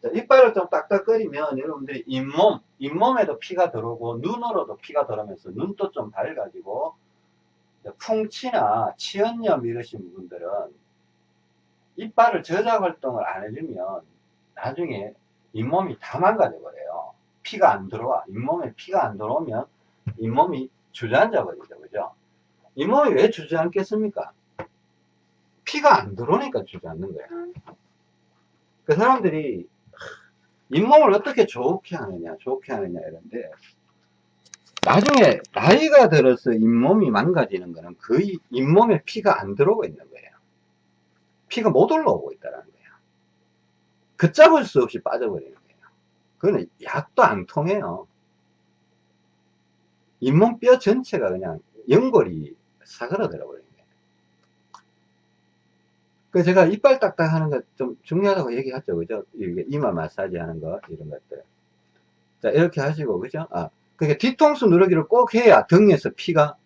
자, 이빨을 좀 딱딱거리면 여러분들이 잇몸, 잇몸에도 피가 들어오고 눈으로도 피가 들어오면서 눈도 좀 밝아지고 풍치나 치연염 이러신 분들은 이빨을 저작 활동을 안 해주면 나중에 잇몸이 다 망가져 버려요. 피가 안 들어와. 잇몸에 피가 안 들어오면 잇몸이 주저앉아 버리죠. 그죠? 잇몸이 왜 주저앉겠습니까? 피가 안 들어오니까 주저앉는 거야. 그 사람들이 잇몸을 어떻게 좋게 하느냐, 좋게 하느냐 이런데 나중에 나이가 들어서 잇몸이 망가지는 거는 거의 잇몸에 피가 안 들어오고 있는 거예요. 피가 못 올라오고 있다는 거예요. 걷잡을 수 없이 빠져버리는 거예요. 그거는 약도 안 통해요. 잇몸 뼈 전체가 그냥 연골이 사그라들어 버리는 거예요. 그 제가 이빨 딱딱 하는 거 좀 중요하다고 얘기하죠. 그죠? 이게 이마 마사지 하는 거, 이런 것들. 자, 이렇게 하시고, 그죠? 아, 그러니까 뒤통수 누르기를 꼭 해야 등에서 피가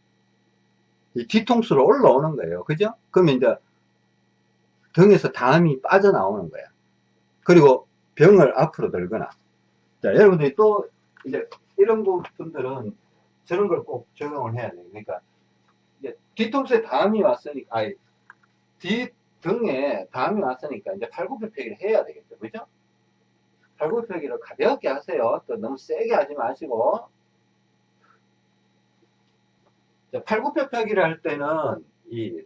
이 뒤통수로 올라오는 거예요. 그죠? 그러면 이제 등에서 담이 빠져나오는 거야. 그리고 병을 앞으로 들거나. 자, 여러분들이 또 이제 이런 분들은 저런 걸 꼭 적용을 해야 돼요. 그러니까 이제 뒤통수에 담이 왔으니까, 아니, 뒤 등에 담이 왔으니까 이제 팔굽혀펴기를 해야 되겠죠. 그죠? 팔굽혀펴기를 가볍게 하세요. 또 너무 세게 하지 마시고 팔굽혀펴기를 할 때는 이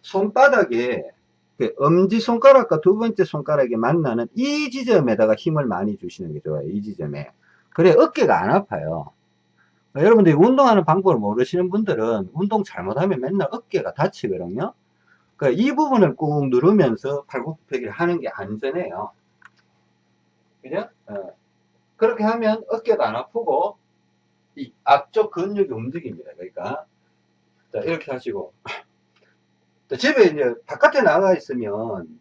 손바닥에 그 엄지 손가락과 두 번째 손가락이 만나는 이 지점에다가 힘을 많이 주시는 게 좋아요. 이 지점에. 그래 어깨가 안 아파요. 여러분들이 운동하는 방법을 모르시는 분들은 운동 잘못하면 맨날 어깨가 다치거든요. 그러니까 이 부분을 꾹 누르면서 팔굽혀펴기를 하는 게 안전해요. 그죠? 어. 그렇게 하면 어깨도 안 아프고 이 앞쪽 근육이 움직입니다. 그러니까 자, 이렇게 하시고 집에 이제 바깥에 나가 있으면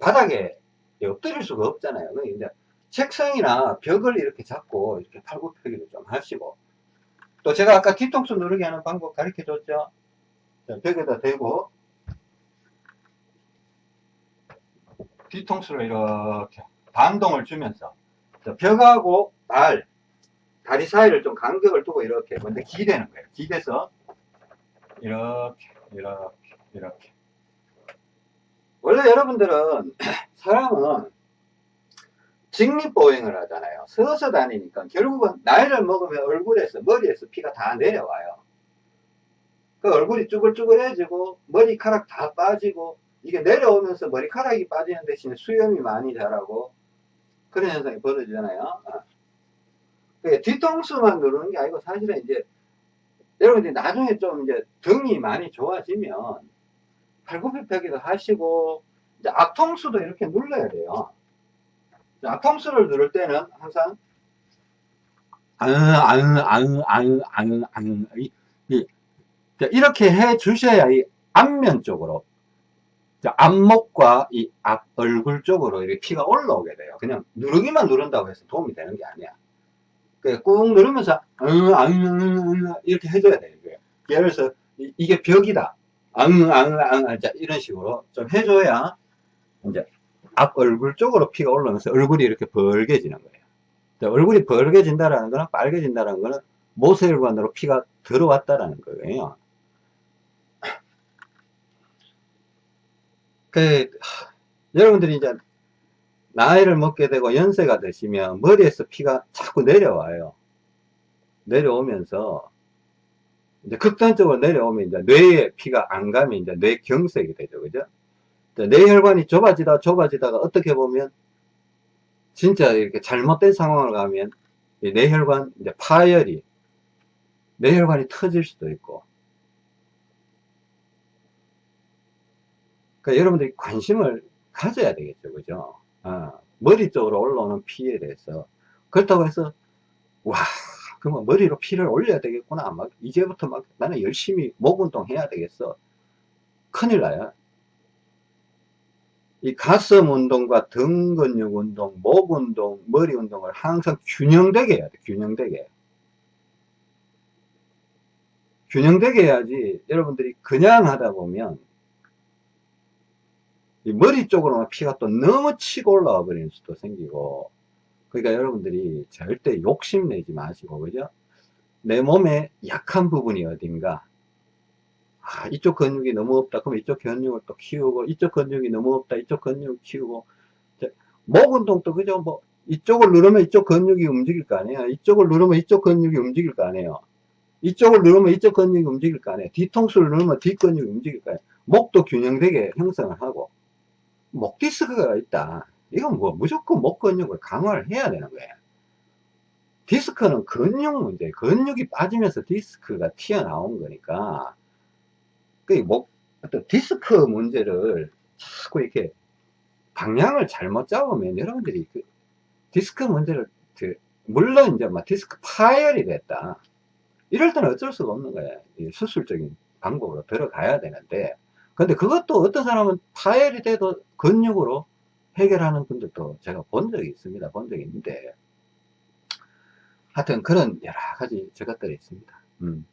바닥에 엎드릴 수가 없잖아요. 그러니까 이제 책상이나 벽을 이렇게 잡고 이렇게 팔굽혀펴기를 좀 하시고 또 제가 아까 뒤통수 누르게 하는 방법 가르쳐 줬죠. 자, 벽에다 대고 뒤통수를 이렇게 반동을 주면서 벽하고 발 다리 사이를 좀 간격을 두고 이렇게 먼저 기대는 거예요. 기대서 이렇게 이렇게 이렇게 원래 여러분들은 사람은 직립보행을 하잖아요. 서서 다니니까 결국은 나이를 먹으면 얼굴에서 머리에서 피가 다 내려와요. 그 얼굴이 쭈글쭈글해지고 머리카락 다 빠지고 이게 내려오면서 머리카락이 빠지는 대신에 수염이 많이 자라고 그런 현상이 벌어지잖아요. 아. 그 뒤통수만 누르는 게 아니고 사실은 이제 여러분들이 나중에 좀 이제 등이 많이 좋아지면 팔굽혀펴기도 하시고 이제 앞통수도 이렇게 눌러야 돼요. 앞통수를 누를 때는 항상 아으아으아으아으아으 이렇게 해 주셔야 이 앞면 쪽으로 앞목과 이 앞 얼굴 쪽으로 이렇게 피가 올라오게 돼요. 그냥 누르기만 누른다고 해서 도움이 되는 게 아니야. 꾹 누르면서 응, 응, 응, 이렇게 해줘야 돼요. 예를 들어서 이게 벽이다. 앙, 앙, 앙, 자, 이런 식으로 좀 해줘야 이제 앞 얼굴 쪽으로 피가 올라오면서 얼굴이 이렇게 벌게지는 거예요. 자, 얼굴이 벌게진다라는 거는 빨개진다라는 거는 모세혈관으로 피가 들어왔다라는 거예요. 그, 여러분들이 이제 나이를 먹게 되고 연세가 되시면 머리에서 피가 자꾸 내려와요. 내려오면서 이제 극단적으로 내려오면 이제 뇌에 피가 안 가면 이제 뇌경색이 되죠. 그죠? 뇌혈관이 좁아지다 좁아지다가 어떻게 보면 진짜 이렇게 잘못된 상황을 가면 뇌혈관 이제 파열이 뇌혈관이 터질 수도 있고 그러니까 여러분들이 관심을 가져야 되겠죠 그죠 아, 머리 쪽으로 올라오는 피에 대해서 그렇다고 해서 와 그러면 머리로 피를 올려야 되겠구나 막 이제부터 막 나는 열심히 목 운동 해야 되겠어 큰일 나요 이 가슴 운동과 등 근육 운동, 목 운동, 머리 운동을 항상 균형되게 해야 돼. 균형되게. 균형되게 해야지 여러분들이 그냥 하다 보면 이 머리 쪽으로만 피가 또 너무 치고 올라와 버리는 수도 생기고 그러니까 여러분들이 절대 욕심내지 마시고 그죠? 내 몸에 약한 부분이 어딘가 아, 이쪽 근육이 너무 없다. 그럼 이쪽 근육을 또 키우고, 이쪽 근육이 너무 없다. 이쪽 근육을 키우고. 목 운동도 그죠? 뭐, 이쪽을 누르면 이쪽 근육이 움직일 거 아니에요. 이쪽을 누르면 이쪽 근육이 움직일 거 아니에요. 이쪽을 누르면 이쪽 근육이 움직일 거 아니에요. 뒤통수를 누르면 뒷 근육이 움직일 거 아니에요. 목도 균형되게 형성을 하고, 목 디스크가 있다. 이건 뭐 무조건 목 근육을 강화를 해야 되는 거예요. 디스크는 근육 문제, 근육이 빠지면서 디스크가 튀어나온 거니까, 그, 뭐, 어떤 디스크 문제를 자꾸 이렇게 방향을 잘못 잡으면 여러분들이 그 디스크 문제를, 그, 물론 이제 막 디스크 파열이 됐다. 이럴 때는 어쩔 수가 없는 거예요. 수술적인 방법으로 들어가야 되는데, 근데 그것도 어떤 사람은 파열이 돼도 근육으로 해결하는 분들도 제가 본 적이 있습니다. 본 적이 있는데, 하여튼 그런 여러 가지 저것들이 있습니다. 음.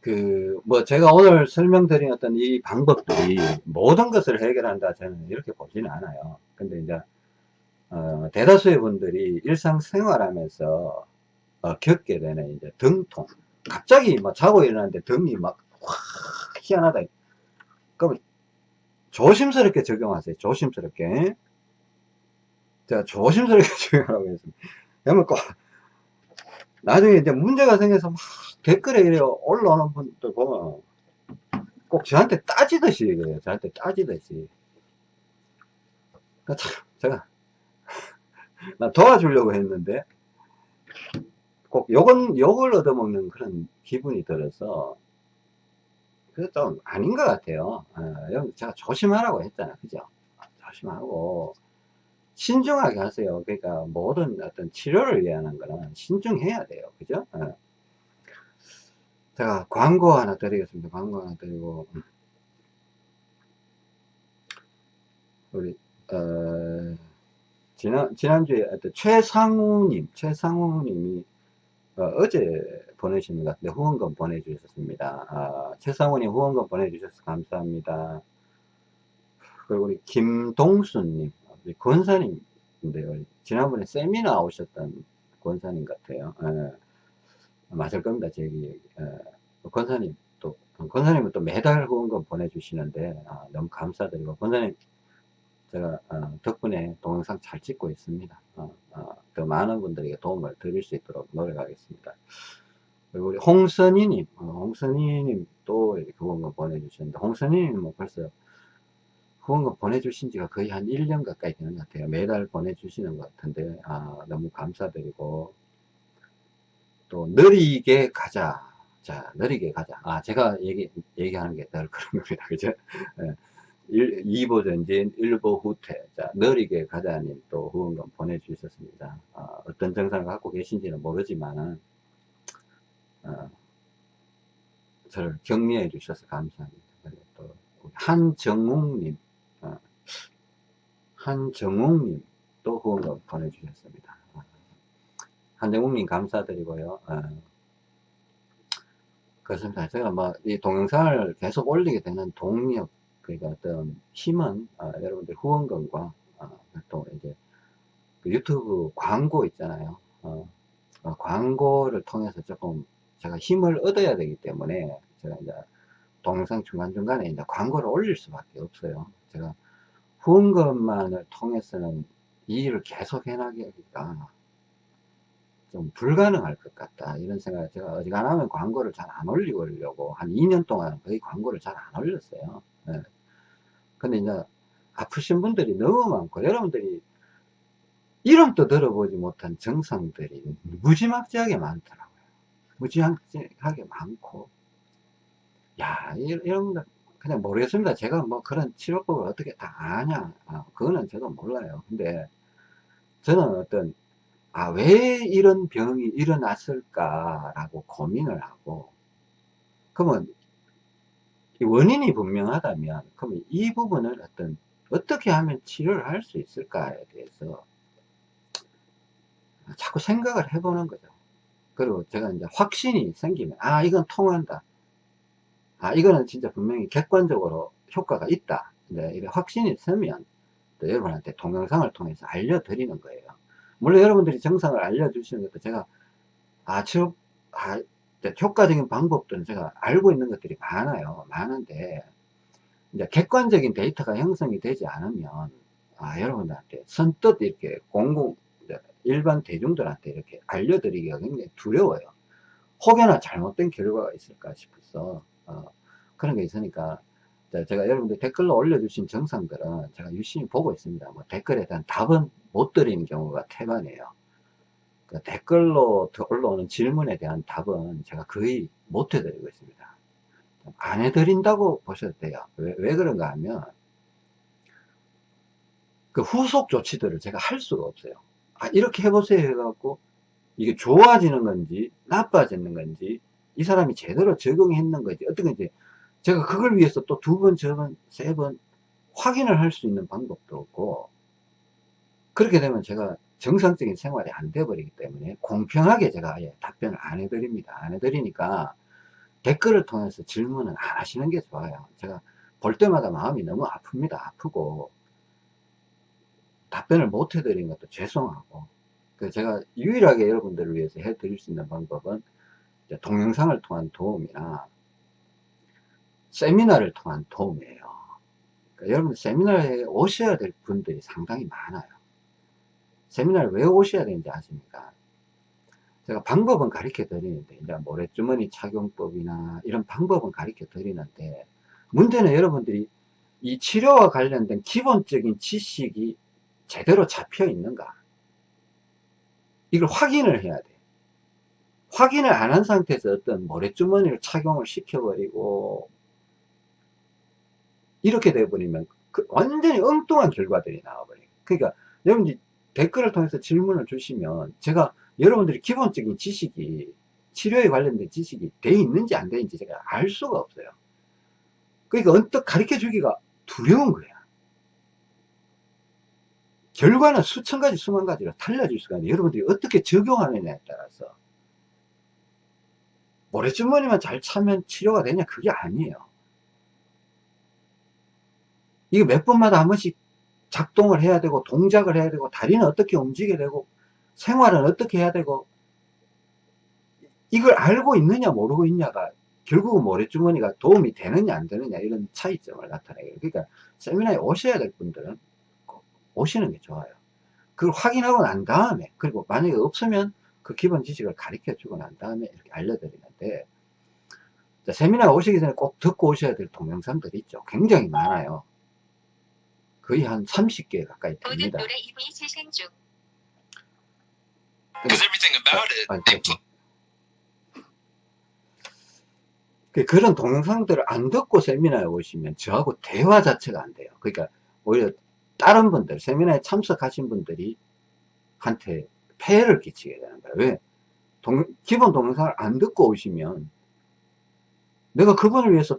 그, 뭐, 제가 오늘 설명드린 어떤 이 방법들이 모든 것을 해결한다, 저는 이렇게 보지는 않아요. 근데 이제, 어, 대다수의 분들이 일상생활 하면서, 어, 겪게 되는 이제 등통. 갑자기 막 자고 일어났는데 등이 막, 확, 희한하다. 그럼, 조심스럽게 적용하세요. 조심스럽게. 제가 조심스럽게 적용하라고 했습니다. 그러면 꼭, 나중에 이제 문제가 생겨서 막 댓글에 이래 올라오는 분들 보면 꼭 저한테 따지듯이 그래요. 저한테 따지듯이. 그러니까 참, 제가, 나 도와주려고 했는데, 꼭 욕은, 욕을 얻어먹는 그런 기분이 들어서, 좀 아닌 것 같아요. 어, 제가 조심하라고 했잖아. 그죠? 조심하고, 신중하게 하세요. 그러니까 모든 어떤 치료를 위한 거는 신중해야 돼요. 그죠? 어. 제가 광고 하나 드리겠습니다. 광고 하나 드리고 우리 어, 지난 지난주에 최상우님 최상우님이 어, 제 보내신 것 같은데 후원금 보내주셨습니다. 아, 최상우님 후원금 보내주셔서 감사합니다. 그리고 우리 김동수님 우리 권사님인데요. 지난번에 세미나 오셨던 권사님 같아요. 예. 맞을 겁니다. 제 얘기. 어, 권사님 또 권사님은 또 매달 후원금 보내주시는데 아, 너무 감사드리고 권사님 제가 어, 덕분에 동영상 잘 찍고 있습니다. 더 많은 분들에게 도움을 드릴 수 있도록 노력하겠습니다. 그리고 우리 홍선희님, 어, 홍선희님 또 후원금 보내주셨는데 홍선희님 뭐 벌써 후원금 보내주신 지가 거의 한 1년 가까이 되는 것 같아요. 매달 보내주시는 것 같은데 아, 너무 감사드리고 또 느리게 가자. 자, 느리게 가자. 아, 제가 얘기, 얘기하는 게덜 그런 겁니다. 그죠? 예. 2보 전진, 1보 후퇴. 자, 느리게 가자님 또 후원금 보내주셨습니다. 어, 어떤 증상을 갖고 계신지는 모르지만, 어, 저를 격려해 주셔서 감사합니다. 그리고 또, 한정욱님, 어, 한정욱님 또 후원금 보내주셨습니다. 한정국님 감사드리고요. 어. 그렇습니다. 제가 뭐, 이 동영상을 계속 올리게 되는 동력, 그러니까 어떤 힘은, 어, 여러분들 후원금과, 어, 또 이제, 그 유튜브 광고 있잖아요. 어, 어, 광고를 통해서 조금 제가 힘을 얻어야 되기 때문에 제가 이제 동영상 중간중간에 이제 광고를 올릴 수밖에 없어요. 제가 후원금만을 통해서는 이 일을 계속 해나가기가 좀 불가능할 것 같다. 이런 생각을 제가 어지간하면 광고를 잘 안 올리려고 한 2년 동안 거의 광고를 잘 안 올렸어요. 네. 근데 이제 아프신 분들이 너무 많고 여러분들이 이름도 들어보지 못한 정상들이 무지막지하게 많더라고요. 무지막지하게 많고 야 이런 거 그냥 모르겠습니다. 제가 뭐 그런 치료법을 어떻게 다 아냐 아, 그거는 저도 몰라요. 근데 저는 어떤 아, 왜 이런 병이 일어났을까 라고 고민을 하고, 그러면 원인이 분명하다면, 그러면 이 부분을 어떤, 어떻게 하면 치료를 할 수 있을까에 대해서 자꾸 생각을 해보는 거죠. 그리고 제가 이제 확신이 생기면, 아, 이건 통한다. 아, 이거는 진짜 분명히 객관적으로 효과가 있다. 네, 이래 확신이 서면, 또 여러분한테 동영상을 통해서 알려드리는 거예요. 물론 여러분들이 정상을 알려주시는 것도 제가 아, 치료, 아, 효과적인 방법들은 제가 알고 있는 것들이 많아요. 많은데, 이제 객관적인 데이터가 형성이 되지 않으면, 아, 여러분들한테 선뜻 이렇게 공공, 일반 대중들한테 이렇게 알려드리기가 굉장히 두려워요. 혹여나 잘못된 결과가 있을까 싶어서, 어, 그런 게 있으니까, 제가 여러분들 댓글로 올려주신 정상들은 제가 유심히 보고 있습니다. 뭐 댓글에 대한 답은 못 드리는 경우가 태반이에요. 그 댓글로 올라오는 질문에 대한 답은 제가 거의 못 해드리고 있습니다. 안 해드린다고 보셔도 돼요. 왜, 왜 그런가 하면, 그 후속 조치들을 제가 할 수가 없어요. 아, 이렇게 해보세요 해갖고, 이게 좋아지는 건지, 나빠지는 건지, 이 사람이 제대로 적응했는 건지, 어떤 건지, 제가 그걸 위해서 또 두 번, 세 번, 세 번 확인을 할 수 있는 방법도 없고, 그렇게 되면 제가 정상적인 생활이 안 돼버리기 때문에 공평하게 제가 아예 답변을 안 해드립니다. 안 해드리니까 댓글을 통해서 질문은 안 하시는 게 좋아요. 제가 볼 때마다 마음이 너무 아픕니다. 아프고 답변을 못 해드리는 것도 죄송하고 그 제가 유일하게 여러분들을 위해서 해드릴 수 있는 방법은 동영상을 통한 도움이나 세미나를 통한 도움이에요. 그러니까 여러분 세미나에 오셔야 될 분들이 상당히 많아요. 세미나를 왜 오셔야 되는지 아십니까? 제가 방법은 가르쳐 드리는데, 이제 모래주머니 착용법이나 이런 방법은 가르쳐 드리는데, 문제는 여러분들이 이 치료와 관련된 기본적인 지식이 제대로 잡혀 있는가? 이걸 확인을 해야 돼. 확인을 안 한 상태에서 어떤 모래주머니를 착용을 시켜버리고, 이렇게 돼버리면 그 완전히 엉뚱한 결과들이 나와버려요. 그러니까 여러분들이 댓글을 통해서 질문을 주시면 제가 여러분들이 기본적인 지식이 치료에 관련된 지식이 돼 있는지 안 되는지 제가 알 수가 없어요. 그러니까 언뜻 가르쳐 주기가 두려운 거야. 결과는 수천 가지, 수만 가지로 달라질 수가 있는데 여러분들이 어떻게 적용하느냐에 따라서 모래주머니만 잘 차면 치료가 되냐? 그게 아니에요. 이거 몇 번마다 한 번씩 작동을 해야 되고 동작을 해야 되고 다리는 어떻게 움직여야 되고 생활은 어떻게 해야 되고 이걸 알고 있느냐 모르고 있냐가 결국은 모래주머니가 도움이 되느냐 안 되느냐 이런 차이점을 나타내요 그러니까 세미나에 오셔야 될 분들은 오시는 게 좋아요 그걸 확인하고 난 다음에 그리고 만약에 없으면 그 기본 지식을 가르쳐 주고 난 다음에 이렇게 알려드리는데 세미나 오시기 전에 꼭 듣고 오셔야 될 동영상들이 있죠 굉장히 많아요 거의 한 30개 가까이 됩니다. 노래 이미 재생 중. 그런 동영상들을 안 듣고 세미나에 오시면 저하고 대화 자체가 안 돼요. 그러니까 오히려 다른 분들, 세미나에 참석하신 분들이 한테 폐해를 끼치게 되는 거예요. 왜? 동, 기본 동영상을 안 듣고 오시면 내가 그분을 위해서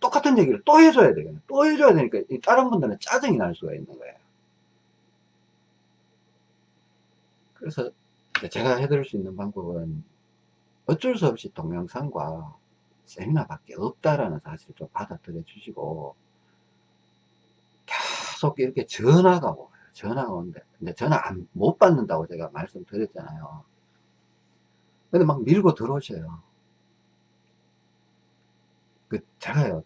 똑같은 얘기를 또 해줘야 되겠네. 또 해줘야 되니까 다른 분들은 짜증이 날 수가 있는 거예요. 그래서 제가 해드릴 수 있는 방법은 어쩔 수 없이 동영상과 세미나밖에 없다라는 사실을 좀 받아들여 주시고 계속 이렇게 전화가 오요 전화가 오는데 근데 전화 안, 못 받는다고 제가 말씀드렸잖아요. 근데 막 밀고 들어오셔요. 그, 제가요,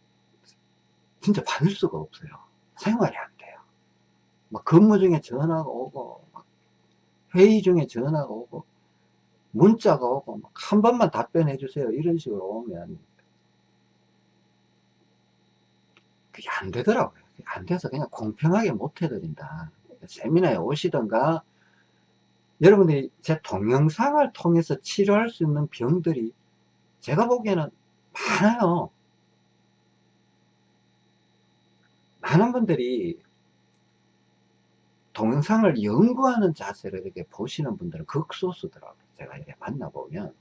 진짜 받을 수가 없어요. 생활이 안 돼요. 막 근무 중에 전화가 오고, 막 회의 중에 전화가 오고, 문자가 오고, 막한 번만 답변해 주세요. 이런 식으로 오면, 그게 안 되더라고요. 안 돼서 그냥 공평하게 못 해드린다. 세미나에 오시던가, 여러분들이 제 동영상을 통해서 치료할 수 있는 병들이 제가 보기에는 많아요. 많은 분들이 동영상을 연구하는 자세를 이렇게 보시는 분들은 극소수더라고요. 제가 이렇게 만나보면.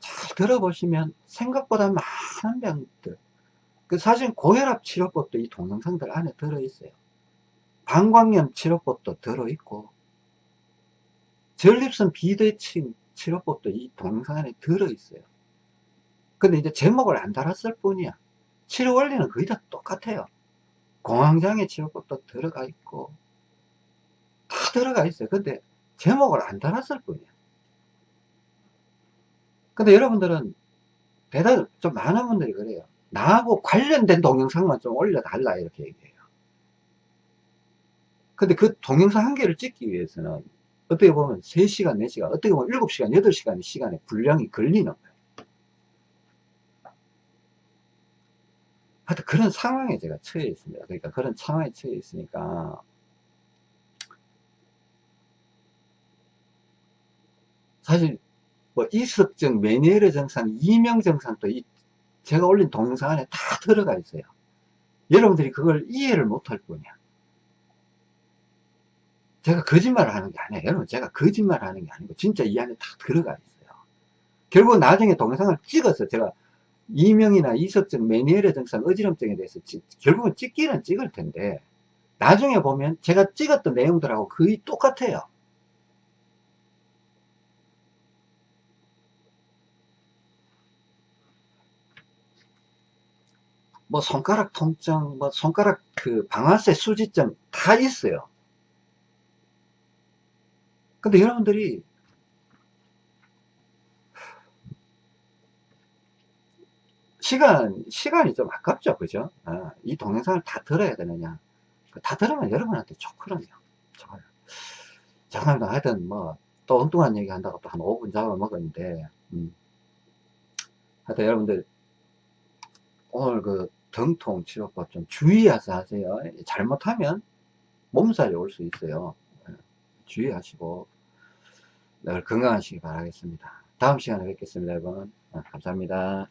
잘 들어보시면 생각보다 많은 병들. 그 사실 고혈압 치료법도 이 동영상들 안에 들어있어요. 방광염 치료법도 들어있고, 전립선 비대칭 치료법도 이 동영상 안에 들어있어요. 근데 이제 제목을 안 달았을 뿐이야. 치료 원리는 거의 다 똑같아요. 공황장애 치료법도 들어가 있고, 다 들어가 있어요. 근데 제목을 안 달았을 뿐이야. 근데 여러분들은 대답 좀 많은 분들이 그래요. 나하고 관련된 동영상만 좀 올려달라 이렇게 얘기해요. 근데 그 동영상 한 개를 찍기 위해서는 어떻게 보면 3시간, 4시간, 어떻게 보면 7시간, 8시간의 시간에 분량이 걸리는 거예요. 하여튼 그런 상황에 제가 처해 있습니다. 그러니까 그런 상황에 처해 있으니까 사실 뭐 이석증, 메니에르 증상, 이명 증상도 이 제가 올린 동영상 안에 다 들어가 있어요. 여러분들이 그걸 이해를 못할 뿐이야. 제가 거짓말을 하는 게 아니에요. 여러분, 제가 거짓말을 하는 게 아니고, 진짜 이 안에 다 들어가 있어요. 결국 나중에 동영상을 찍어서 제가 이명이나 이석증, 메니에르 증상, 어지럼증에 대해서 찍, 결국은 찍기는 찍을 텐데, 나중에 보면 제가 찍었던 내용들하고 거의 똑같아요. 뭐 손가락 통증, 뭐 손가락 그 방아쇠 수지점 다 있어요. 근데 여러분들이 시간, 시간이 좀 아깝죠. 그죠? 아, 이 동영상을 다 들어야 되느냐. 다 들으면 여러분한테 좋거든요. 좋아요. 잠깐만, 하여튼 뭐, 또 엉뚱한 얘기 한다고 또 한 5분 잡아먹었는데, 음. 하여튼 여러분들, 오늘 그 등통 치료법 좀 주의해서 하세요. 잘못하면 몸살이 올 수 있어요. 예, 주의하시고 늘 건강하시기 바라겠습니다. 다음 시간에 뵙겠습니다, 여러분. 아, 감사합니다.